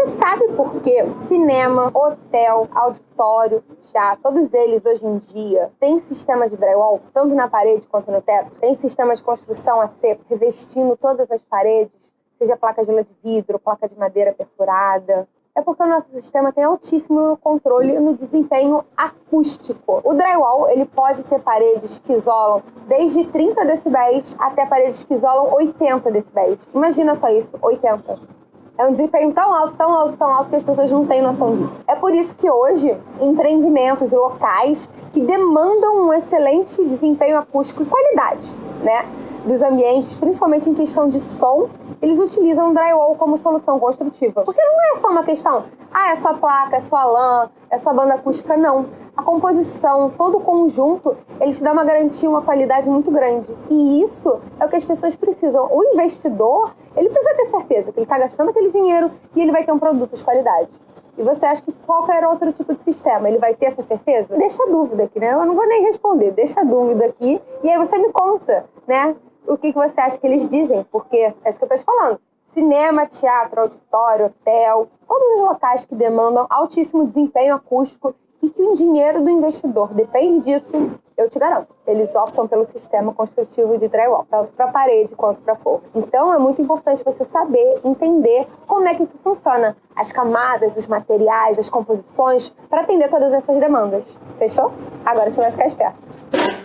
Você sabe por que cinema, hotel, auditório, teatro, todos eles hoje em dia têm sistema de drywall, tanto na parede quanto no teto? Tem sistema de construção a seco, revestindo todas as paredes, seja placa de de vidro, placa de madeira perfurada, é porque o nosso sistema tem altíssimo controle no desempenho acústico. O drywall, ele pode ter paredes que isolam desde 30 decibéis até paredes que isolam 80 decibéis. Imagina só isso, 80. É um desempenho tão alto, tão alto, tão alto que as pessoas não têm noção disso. É por isso que hoje, empreendimentos e locais que demandam um excelente desempenho acústico e qualidade, né? Dos ambientes, principalmente em questão de som, eles utilizam o drywall como solução construtiva. Porque não é só uma questão, ah, é só placa, é só lã, é só banda acústica, não. A composição, todo o conjunto, ele te dá uma garantia, uma qualidade muito grande. E isso é o que as pessoas precisam. O investidor, ele precisa ter certeza que ele está gastando aquele dinheiro e ele vai ter um produto de qualidade. E você acha que qualquer outro tipo de sistema, ele vai ter essa certeza? Deixa a dúvida aqui, né? Eu não vou nem responder, deixa a dúvida aqui e aí você me conta, né? O que, que você acha que eles dizem, porque é isso que eu estou te falando. Cinema, teatro, auditório, hotel, todos os locais que demandam altíssimo desempenho acústico e que o dinheiro do investidor depende disso, eu te garanto, eles optam pelo sistema construtivo de drywall, tanto para parede quanto para forro. Então é muito importante você saber, entender como é que isso funciona, as camadas, os materiais, as composições, para atender todas essas demandas. Fechou? Agora você vai ficar esperto.